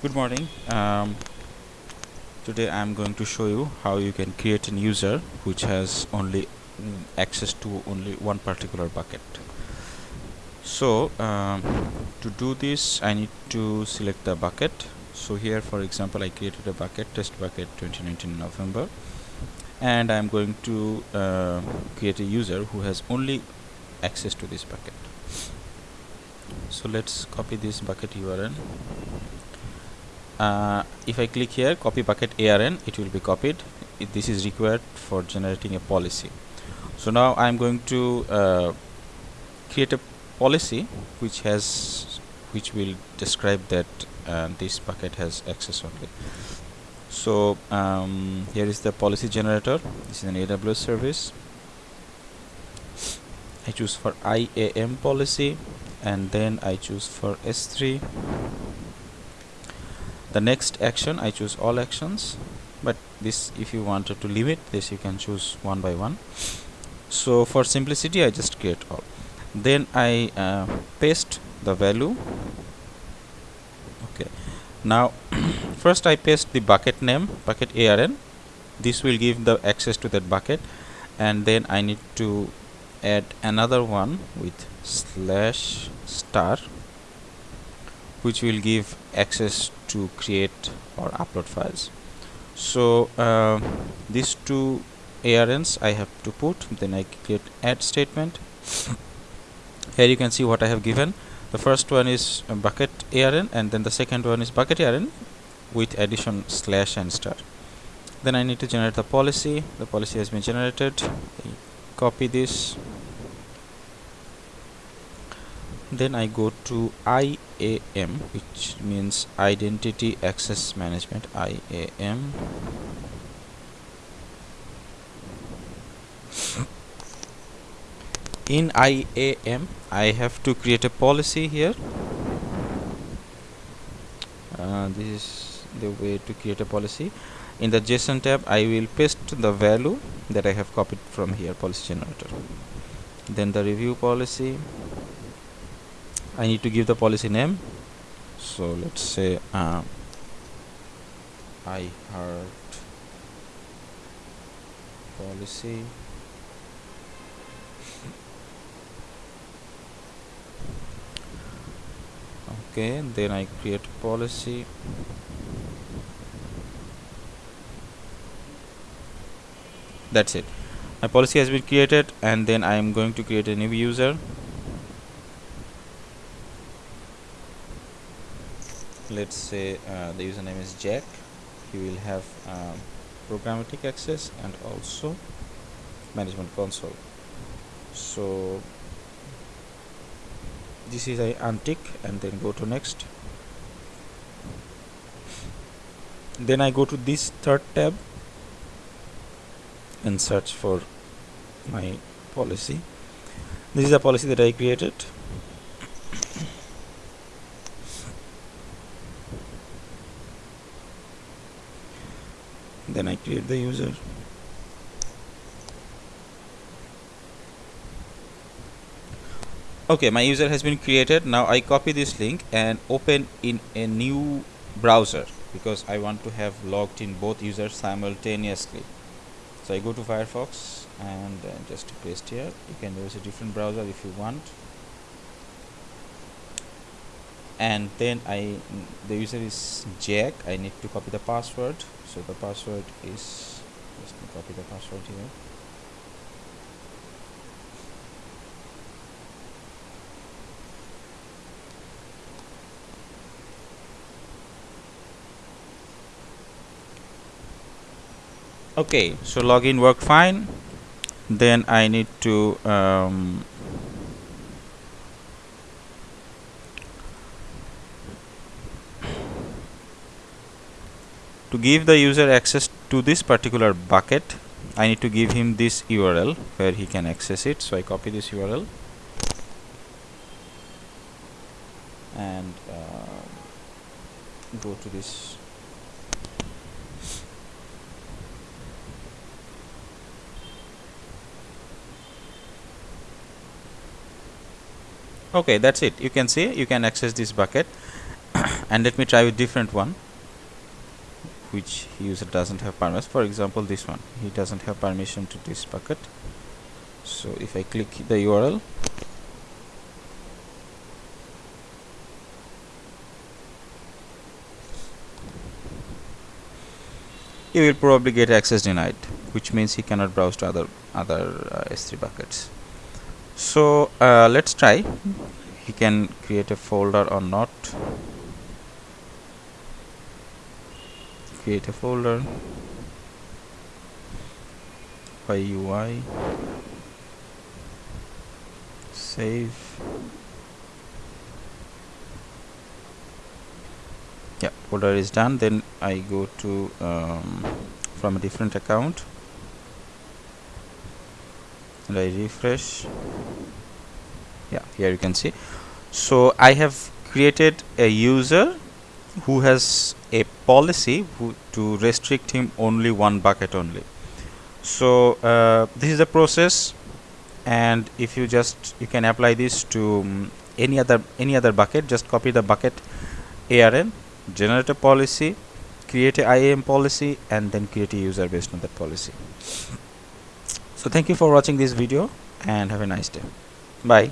good morning. Um, today I'm going to show you how you can create a user which has only mm, access to only one particular bucket. So um, to do this I need to select the bucket. So here for example I created a bucket test bucket 2019 November. And I'm going to uh, create a user who has only access to this bucket. So let's copy this bucket URL uh, if I click here copy bucket ARN it will be copied. It, this is required for generating a policy. So now I'm going to uh, create a policy which has which will describe that uh, this bucket has access only. So um, here is the policy generator. This is an AWS service. I choose for IAM policy and then I choose for S3 the next action I choose all actions but this if you wanted to limit this you can choose one by one. So for simplicity I just create all. Then I uh, paste the value. Okay. Now first I paste the bucket name bucket ARN this will give the access to that bucket. And then I need to add another one with slash star which will give access to create or upload files. So uh, these two ARNs I have to put. Then I create add statement. Here you can see what I have given. The first one is bucket ARN and then the second one is bucket ARN with addition slash and star. Then I need to generate the policy. The policy has been generated. I copy this then I go to IAM which means identity access management IAM in IAM I have to create a policy here. Uh, this is the way to create a policy. In the JSON tab I will paste the value that I have copied from here policy generator. Then the review policy I need to give the policy name. So let's say uh, I heart policy. Okay then I create policy. That's it. My policy has been created and then I am going to create a new user let's say uh, the username is Jack. He will have um, programmatic access and also management console. So this is I untick and then go to next. Then I go to this third tab and search for my policy. This is a policy that I created then I create the user. Okay my user has been created. Now I copy this link and open in a new browser because I want to have logged in both users simultaneously. So I go to Firefox and just paste here. You can use a different browser if you want and then I the user is Jack. I need to copy the password. So the password is let me copy the password here. Okay so login worked fine. Then I need to um, to give the user access to this particular bucket I need to give him this URL where he can access it. So I copy this URL and uh, go to this. Okay that's it. You can see you can access this bucket. And let me try with different one which user doesn't have permission for example this one. He doesn't have permission to this bucket. So if I click the URL he will probably get access denied which means he cannot browse to other other uh, S3 buckets. So uh, let's try. He can create a folder or not create a folder. By UI save. Yeah folder is done. Then I go to um, from a different account. And I refresh. Yeah here you can see. So I have created a user who has a policy to restrict him only one bucket only. So uh, this is the process and if you just you can apply this to um, any other any other bucket just copy the bucket ARN generate a policy create a IAM policy and then create a user based on that policy. So thank you for watching this video and have a nice day. Bye